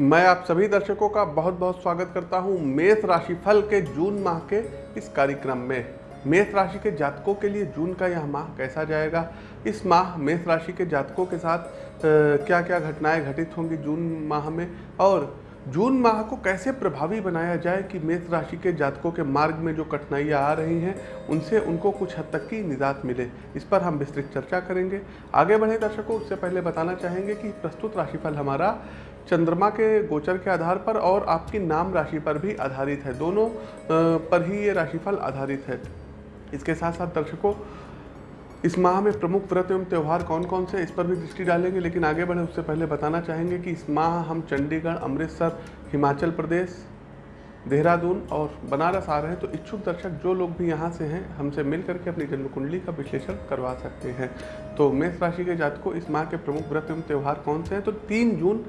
मैं आप सभी दर्शकों का बहुत बहुत स्वागत करता हूँ मेष राशिफल के जून माह के इस कार्यक्रम में। मेष राशि के जातकों के लिए जून का यह माह कैसा जाएगा? इस माह मेष राशि के जातकों के साथ क्या क्या घटनाएँ घटित होंगी जून माह में? और जून माह को कैसे प्रभावी बनाया जाए कि मेष राशि के जातकों के मार्ग में जो कठिनाइयाँ आ रही हैं, उनसे उनको कुछ हद तक की निजात मिले? इस पर हम विस्तृत चर्चा करेंगे। आगे बढ़े दर्शकों, उससे पहले बताना चाहेंगे कि प्रस्तुत राशिफल हमारा चंद्रमा के गोचर के आधार पर और आपकी नाम राशि पर भी आधारित है। दोनों पर ही ये राशिफल आधारित है। इसके साथ साथ दर्शकों, इस माह में प्रमुख व्रत एवं त्यौहार कौन कौन से इस पर भी दृष्टि डालेंगे, लेकिन आगे बढ़े उससे पहले बताना चाहेंगे कि इस माह हम चंडीगढ़, अमृतसर, हिमाचल प्रदेश, देहरादून और बनारस आ रहे हैं तो इच्छुक दर्शक जो लोग भी यहाँ से हैं, हमसे मिल करके अपनी जन्म कुंडली का विश्लेषण करवा सकते हैं। तो मेष राशि के जातकों, इस माह के प्रमुख व्रत एवं त्यौहार कौन से हैं तो तीन जून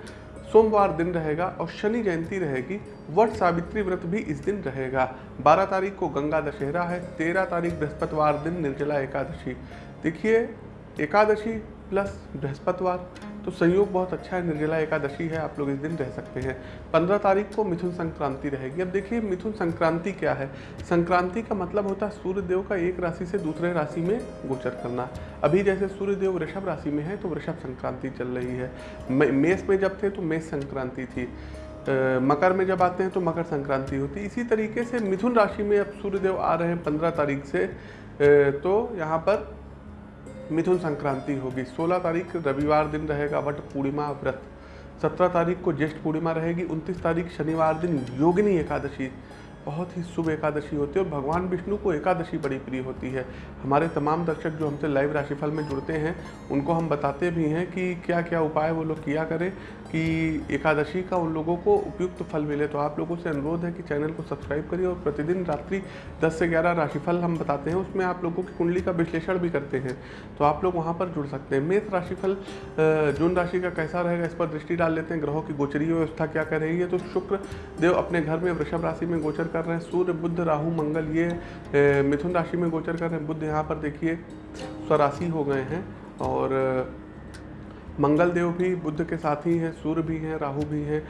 सोमवार दिन रहेगा और शनि जयंती रहेगी। वट सावित्री व्रत भी इस दिन रहेगा। 12 तारीख को गंगा दशहरा है 13 तारीख बृहस्पतिवार दिन निर्जला एकादशी। देखिए, एकादशी प्लस बृहस्पतिवार। तो संयोग बहुत अच्छा है, निर्जला एकादशी है, आप लोग इस दिन रह सकते हैं। पंद्रह तारीख को मिथुन संक्रांति रहेगी। अब देखिए, मिथुन संक्रांति क्या है? संक्रांति का मतलब होता है सूर्य देव का एक राशि से दूसरे राशि में गोचर करना। अभी जैसे सूर्य देव वृषभ राशि में है तो वृषभ संक्रांति चल रही है। मेष में जब थे तो मेष संक्रांति थी। मकर में जब आते हैं तो मकर संक्रांति होती इसी तरीके से मिथुन राशि में अब सूर्यदेव आ रहे हैं पंद्रह तारीख से। तो यहाँ पर मिथुन संक्रांति होगी। 16 तारीख रविवार दिन रहेगा वट पूर्णिमा व्रत। 17 तारीख को ज्येष्ठ पूर्णिमा रहेगी। 29 तारीख शनिवार दिन योगिनी एकादशी। बहुत ही शुभ एकादशी होती है और भगवान विष्णु को एकादशी बड़ी प्रिय होती है। हमारे तमाम दर्शक जो हमसे लाइव राशिफल में जुड़ते हैं, उनको हम बताते भी हैं कि क्या क्या उपाय वो लोग किया करें। कि एकादशी का उन लोगों को उपयुक्त फल मिले। तो आप लोगों से अनुरोध है कि चैनल को सब्सक्राइब करिए और प्रतिदिन रात्रि 10 से 11 राशिफल हम बताते हैं। उसमें आप लोगों की कुंडली का विश्लेषण भी करते हैं। तो आप लोग वहाँ पर जुड़ सकते हैं। मेष राशिफल जून राशि का कैसा रहेगा इस पर दृष्टि डाल लेते हैं। ग्रहों की गोचरीय व्यवस्था क्या कर रही है? तो शुक्र देव अपने घर में वृषभ राशि में गोचर कर रहे हैं। सूर्य बुद्ध राहु, मंगल, ये मिथुन राशि में गोचर कर रहे हैं। बुद्ध यहाँ पर देखिए, स्वराशि हो गए हैं और मंगल देव भी, बुद्ध के साथ ही, सूर्य भी हैं, राहु भी हैं।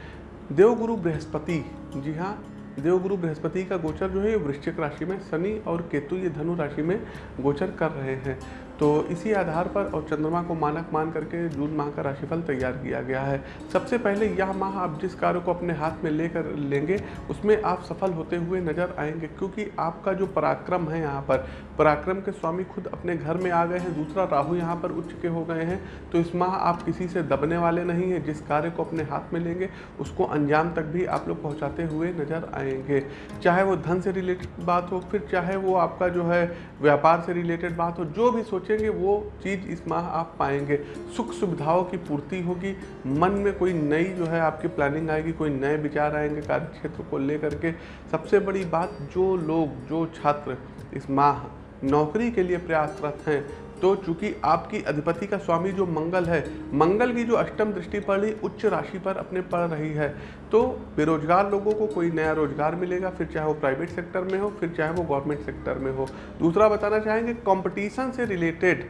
देवगुरु बृहस्पति, जी हाँ देवगुरु बृहस्पति का गोचर जो है वृश्चिक राशि में, शनि और केतु, ये धनु राशि में गोचर कर रहे हैं। तो इसी आधार पर और चंद्रमा को मानक मान करके जून माह का राशिफल तैयार किया गया है। सबसे पहले यह माह आप जिस कार्य को अपने हाथ में लेकर लेंगे, उसमें आप सफल होते हुए नज़र आएँगे, क्योंकि आपका जो पराक्रम है यहाँ पर, पराक्रम के स्वामी खुद अपने घर में आ गए हैं, दूसरा राहु यहाँ पर उच्च के हो गए हैं तो इस माह आप किसी से दबने वाले नहीं हैं, जिस कार्य को अपने हाथ में लेंगे, उसको अंजाम तक भी आप लोग पहुँचाते हुए नज़र आएँगे। चाहे वो धन से रिलेटेड बात हो, फिर चाहे वो आपका जो है व्यापार से रिलेटेड बात हो, जो भी सोच सोचेंगे, वो चीज़ इस माह आप पाएँगे। सुख सुविधाओं की पूर्ति होगी। मन में कोई नई जो है आपकी प्लानिंग आएगी, कोई नए विचार आएँगे कार्य क्षेत्र को लेकर के। सबसे बड़ी बात, जो लोग, जो छात्र इस माह नौकरी के लिए प्रयासरत हैं तो चूँकि आपकी अधिपति का स्वामी जो मंगल है, मंगल की जो अष्टम दृष्टि पड़ रही उच्च राशि पर अपने पड़ रही है। तो बेरोजगार लोगों को कोई नया रोज़गार मिलेगा, फिर चाहे वो प्राइवेट सेक्टर में हो, फिर चाहे वो गवर्नमेंट सेक्टर में हो। दूसरा बताना चाहेंगे कॉम्पिटिशन से रिलेटेड,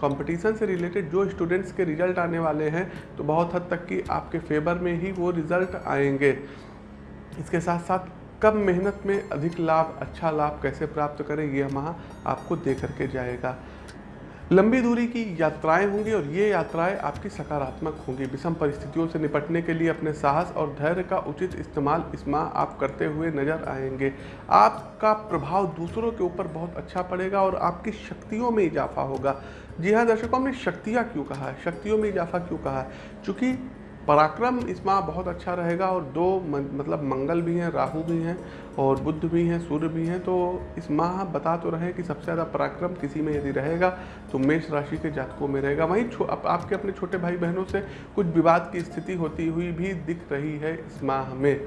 कंपटीशन से रिलेटेड जो स्टूडेंट्स के रिज़ल्ट आने वाले हैं तो बहुत हद तक कि आपके फेवर में ही वो रिज़ल्ट आएँगे। इसके साथ साथ कम मेहनत में अधिक लाभ अच्छा लाभ कैसे प्राप्त करें, ये माह आपको दे करके जाएगा। लंबी दूरी की यात्राएँ होंगी और ये यात्राएँ आपकी सकारात्मक होंगी। विषम परिस्थितियों से निपटने के लिए अपने साहस और धैर्य का उचित इस्तेमाल इस माह आप करते हुए नज़र आएँगे। आपका प्रभाव दूसरों के ऊपर बहुत अच्छा पड़ेगा और आपकी शक्तियों में इजाफा होगा। जी हाँ दर्शकों, हमने शक्तियाँ क्यों कहा? है शक्तियों में इजाफा क्यों कहा? है चूँकि पराक्रम इस माह बहुत अच्छा रहेगा और दो मतलब मंगल भी हैं राहु भी हैं और बुद्ध भी हैं सूर्य भी हैं तो इस माह बता तो रहे कि सबसे ज़्यादा पराक्रम किसी में यदि रहेगा तो मेष राशि के जातकों में रहेगा। वहीं आप, आपके अपने छोटे भाई बहनों से कुछ विवाद की स्थिति होती हुई भी दिख रही है इस माह में।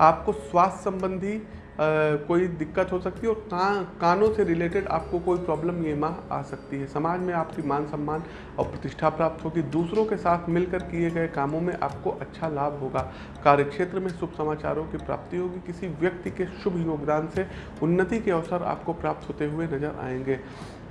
आपको स्वास्थ्य संबंधी कोई दिक्कत हो सकती है और का, कानों से रिलेटेड आपको कोई प्रॉब्लम ये माह आ सकती है। समाज में आपकी मान सम्मान और प्रतिष्ठा प्राप्त होगी। दूसरों के साथ मिलकर किए गए कामों में आपको अच्छा लाभ होगा। कार्यक्षेत्र में शुभ समाचारों की प्राप्ति होगी। किसी व्यक्ति के शुभ योगदान से उन्नति के अवसर आपको प्राप्त होते हुए नज़र आएँगे।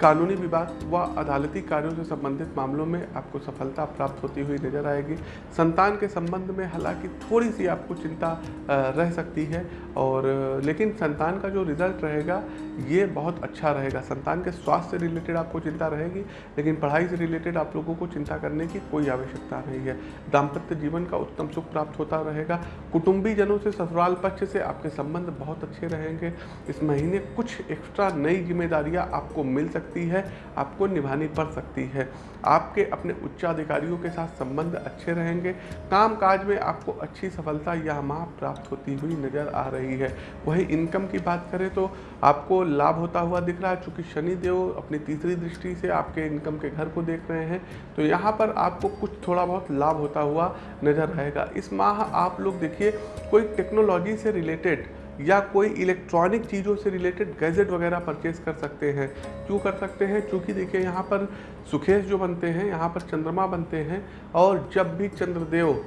कानूनी विवाद व अदालती कार्यों से संबंधित मामलों में आपको सफलता प्राप्त होती हुई नज़र आएगी। संतान के संबंध में हालाँकि थोड़ी सी आपको चिंता रह सकती है और, लेकिन संतान का जो रिज़ल्ट रहेगा, ये बहुत अच्छा रहेगा। संतान के स्वास्थ्य से रिलेटेड आपको चिंता रहेगी, लेकिन पढ़ाई से रिलेटेड आप लोगों को चिंता करने की कोई आवश्यकता नहीं है। दाम्पत्य जीवन का उत्तम सुख प्राप्त होता रहेगा। कुटुंबी जनों से ससुराल पक्ष से आपके संबंध बहुत अच्छे रहेंगे। इस महीने कुछ एक्स्ट्रा नई जिम्मेदारियाँ आपको मिल सकती है, आपको निभानी पड़ सकती है। आपके अपने उच्चाधिकारियों के साथ संबंध अच्छे रहेंगे। काम काज में आपको अच्छी सफलता यह माह प्राप्त होती हुई नज़र आ रही है। वही इनकम की बात करें तो आपको लाभ होता हुआ दिख रहा है। चूँकि शनिदेव अपनी तीसरी दृष्टि से आपके इनकम के घर को देख रहे हैं तो यहाँ पर आपको कुछ थोड़ा बहुत लाभ होता हुआ नज़र आएगा। इस माह आप लोग देखिए, कोई टेक्नोलॉजी से रिलेटेड या कोई इलेक्ट्रॉनिक चीज़ों से रिलेटेड गैजेट वगैरह परचेज कर सकते हैं। क्यों कर सकते हैं? क्योंकि देखिए, यहाँ पर सुखेश जो बनते हैं, यहाँ पर चंद्रमा बनते हैं और जब भी चंद्रदेव,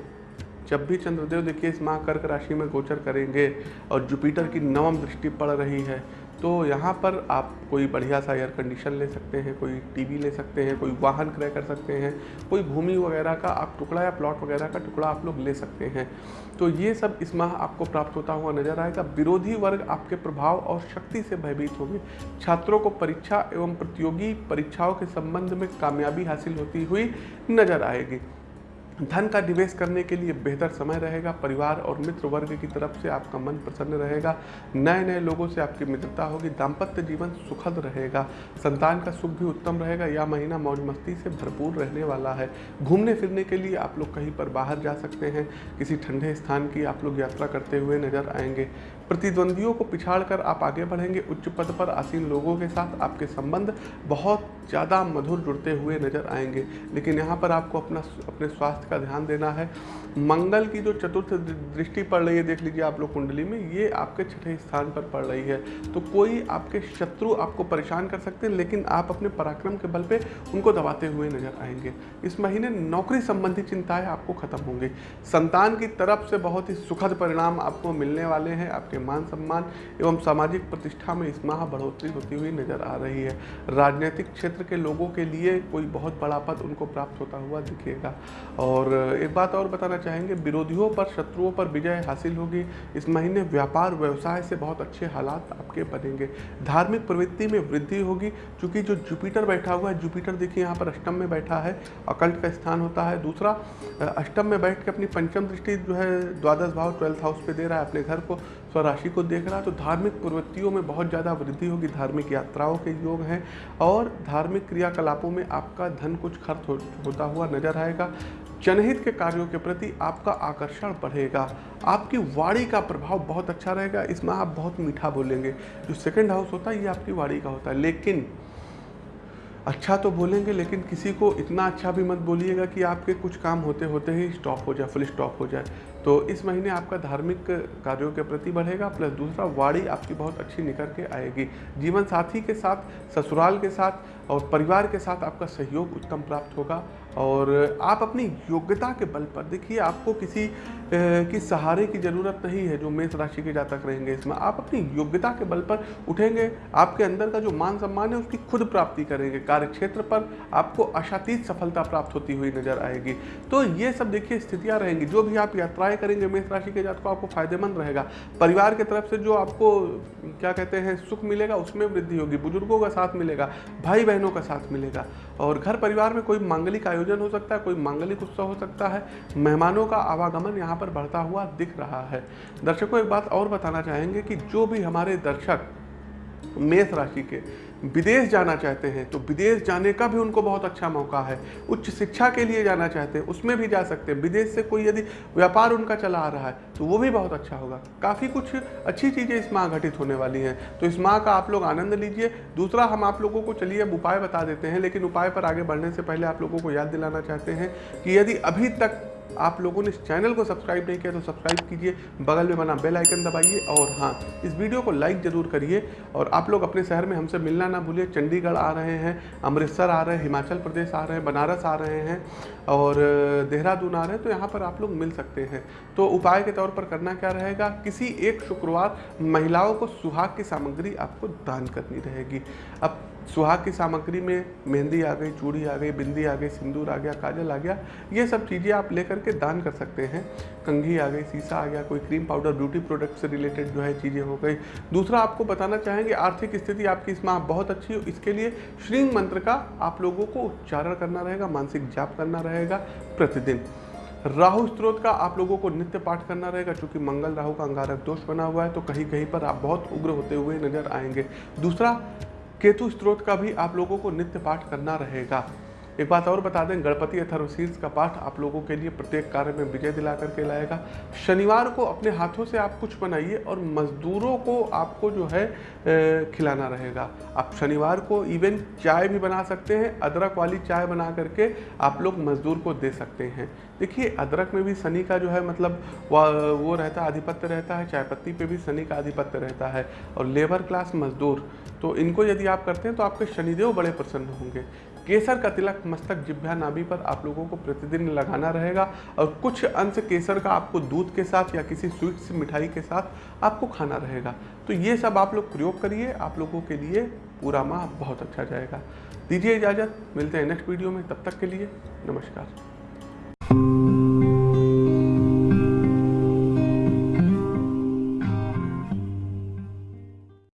जब भी चंद्रदेव देखिए, इस माह कर्क राशि में गोचर करेंगे और जुपिटर की नवम दृष्टि पड़ रही है तो यहाँ पर आप कोई बढ़िया सा एयर कंडीशन ले सकते हैं, कोई टीवी ले सकते हैं, कोई वाहन क्रय कर सकते हैं, कोई भूमि वगैरह का आप टुकड़ा या प्लॉट वगैरह का टुकड़ा आप लोग ले सकते हैं। तो ये सब इस माह आपको प्राप्त होता हुआ नज़र आएगा। विरोधी वर्ग आपके प्रभाव और शक्ति से भयभीत होंगे। छात्रों को परीक्षा एवं प्रतियोगी परीक्षाओं के संबंध में कामयाबी हासिल होती हुई नज़र आएगी। धन का निवेश करने के लिए बेहतर समय रहेगा, परिवार और मित्र वर्ग की तरफ़ से आपका मन प्रसन्न रहेगा नए नए लोगों से आपकी मित्रता होगी, दाम्पत्य जीवन सुखद रहेगा, संतान का सुख भी उत्तम रहेगा, यह महीना मौज मस्ती से भरपूर रहने वाला है। घूमने फिरने के लिए आप लोग कहीं पर बाहर जा सकते हैं, किसी ठंडे स्थान की आप लोग यात्रा करते हुए नज़र आएँगे। प्रतिद्वंदियों को पिछाड़ कर आप आगे बढ़ेंगे। उच्च पद पर आसीन लोगों के साथ आपके संबंध बहुत ज़्यादा मधुर जुड़ते हुए नज़र आएँगे। लेकिन यहाँ पर आपको अपना अपने स्वास्थ्य का ध्यान देना है। मंगल की जो चतुर्थ दृष्टि पड़ रही है, देख लीजिए आप लोग कुंडली में, ये आपके छठे स्थान पर पड़ रही है। तो कोई आपके शत्रु आपको परेशान कर सकते हैं, लेकिन आप अपने पराक्रम के बल पे उनको दबाते हुए नज़र आएँगे। इस महीने नौकरी संबंधी चिंताएँ आपको खत्म होंगी। संतान की तरफ़ से बहुत ही सुखद परिणाम आपको मिलने वाले हैं। आपके मान सम्मान एवं सामाजिक प्रतिष्ठा में इस माह बढ़ोतरी होती हुई नज़र आ रही है। राजनीतिक क्षेत्र के लोगों के लिए कोई बहुत बड़ा पद उनको प्राप्त होता हुआ दिखेगा। और एक बात और बताना चाहेंगे, विरोधियों पर, शत्रुओं पर विजय हासिल होगी। इस महीने व्यापार व्यवसाय से बहुत अच्छे हालात आपके बनेंगे। धार्मिक प्रवृत्ति में वृद्धि होगी, क्योंकि जो जुपिटर बैठा हुआ है, जुपिटर देखिए यहाँ पर अष्टम में बैठा है, अकल्ट का स्थान होता है। दूसरा, अष्टम में बैठ के अपनी पंचम दृष्टि जो है, द्वादश भाव, ट्वेल्थ हाउस पे दे रहा है अपने घर को। स्वराशि को देख रहा है तो धार्मिक प्रवृत्तियों में बहुत ज़्यादा वृद्धि होगी। धार्मिक यात्राओं के योग हैं और धार्मिक क्रियाकलापों में आपका धन कुछ खर्च हो, होता हुआ नज़र आएगा। जनहित के कार्यों के प्रति आपका आकर्षण बढ़ेगा। आपकी वाणी का प्रभाव बहुत अच्छा रहेगा। इसमें आप बहुत मीठा बोलेंगे। जो सेकेंड हाउस होता है ये आपकी वाणी का होता है। लेकिन अच्छा तो बोलेंगे, लेकिन किसी को इतना अच्छा भी मत बोलिएगा कि आपके कुछ काम होते होते ही स्टॉप हो जाए फुल स्टॉप हो जाए। तो इस महीने आपका धार्मिक कार्यों के प्रति बढ़ेगा प्लस दूसरा वाड़ी आपकी बहुत अच्छी निकल के आएगी। जीवन साथी के साथ, ससुराल के साथ और परिवार के साथ आपका सहयोग उत्तम प्राप्त होगा। और आप अपनी योग्यता के बल पर देखिए, आपको किसी की सहारे की ज़रूरत नहीं है जो मेष राशि के जातक रहेंगे इसमें। आप अपनी योग्यता के बल पर उठेंगे, आपके अंदर का जो मान सम्मान है उसकी खुद प्राप्ति करेंगे। कार्य क्षेत्र पर आपको आशातीत सफलता प्राप्त होती हुई नज़र आएगी। तो ये सब देखिए, स्थितियाँ रहेंगी। जो भी आप यात्राएँ करेंगे, मेष राशि के जातकों, आपको फ़ायदेमंद रहेगा। परिवार की तरफ़ से जो आपको, क्या कहते हैं, सुख मिलेगा, उसमें वृद्धि होगी। बुज़ुर्गों का साथ मिलेगा भाई बहनों का साथ मिलेगा। और घर परिवार में कोई मांगलिक आयोजन हो सकता है, कोई मांगलिक उत्सव हो सकता है। मेहमानों का आवागमन यहाँ पर बढ़ता हुआ दिख रहा है। दर्शकों, एक बात और बताना चाहेंगे कि जो भी हमारे दर्शक मेष राशि के विदेश जाना चाहते हैं तो विदेश जाने का भी उनको बहुत अच्छा मौका है। उच्च शिक्षा के लिए जाना चाहते हैं, उसमें भी जा सकते हैं। विदेश से कोई यदि व्यापार उनका चला आ रहा है तो वो भी बहुत अच्छा होगा। काफ़ी कुछ अच्छी चीज़ें इस माह घटित होने वाली हैं। तो इस माह का आप लोग आनंद लीजिए। दूसरा, हम आप लोगों को चलिए अब उपाय बता देते हैं, लेकिन उपाय पर आगे बढ़ने से पहले आप लोगों को याद दिलाना चाहते हैं कि यदि अभी तक आप लोगों ने इस चैनल को सब्सक्राइब नहीं किया तो सब्सक्राइब कीजिए, बगल में बना बेल आइकन दबाइए और हाँ इस वीडियो को लाइक ज़रूर करिए और आप लोग अपने शहर में हमसे मिलना ना भूलिए। चंडीगढ़ आ रहे हैं, अमृतसर आ रहे हैं, हिमाचल प्रदेश आ रहे हैं, बनारस आ रहे हैं और देहरादून आ रहे हैं तो यहाँ पर आप लोग मिल सकते हैं। तो उपाय के तौर पर करना क्या रहेगा? किसी एक शुक्रवार महिलाओं को सुहाग की सामग्री आपको दान करनी रहेगी। अब सुहाग की सामग्री में मेहंदी आ गई, चूड़ी आ गई, बिंदी आ गई, सिंदूर आ गया, काजल आ गया, ये सब चीज़ें आप लेकर के दान कर सकते हैं। कंघी आ गई सीसा आ गया, कोई क्रीम पाउडर ब्यूटी प्रोडक्ट से रिलेटेड जो है चीज़ें हो गई। दूसरा आपको बताना चाहेंगे, आर्थिक स्थिति आपकी इस माह बहुत अच्छी हो, इसके लिए श्रींग मंत्र का आप लोगों को उच्चारण करना रहेगा, मानसिक जाप करना रहेगा प्रतिदिन। राहु स्त्रोत का आप लोगों को नित्य पाठ करना रहेगा क्योंकि मंगल, राहु का अंगारक दोष बना हुआ है तो कहीं कहीं पर आप बहुत उग्र होते हुए नज़र आएँगे। दूसरा केतु स्त्रोत का भी आप लोगों को नित्य पाठ करना रहेगा। एक बात और बता दें, गणपति अथर्वशीर्ष का पाठ आप लोगों के लिए प्रत्येक कार्य में विजय दिला करके लाएगा। शनिवार को अपने हाथों से आप कुछ बनाइए और मजदूरों को आपको जो है खिलाना रहेगा। आप शनिवार को इवन चाय भी बना सकते हैं, अदरक वाली चाय बना करके आप लोग मजदूर को दे सकते हैं। देखिए, अदरक में भी शनि का जो है मतलब वो रहता है आधिपत्य रहता है चाय पत्ती पे भी शनि का आधिपत्य रहता है। और लेबर क्लास मजदूर तो इनको यदि आप करते हैं तो आपके शनिदेव बड़े प्रसन्न होंगे। केसर का तिलक मस्तक जिभ्या नाभि पर आप लोगों को प्रतिदिन लगाना रहेगा और कुछ अंश केसर का आपको दूध के साथ या किसी स्वीट्स मिठाई के साथ आपको खाना रहेगा। तो ये सब आप लोग प्रयोग करिए, आप लोगों के लिए पूरा माह बहुत अच्छा जाएगा। दीजिए इजाज़त, मिलते हैं नेक्स्ट वीडियो में, तब तक के लिए नमस्कार।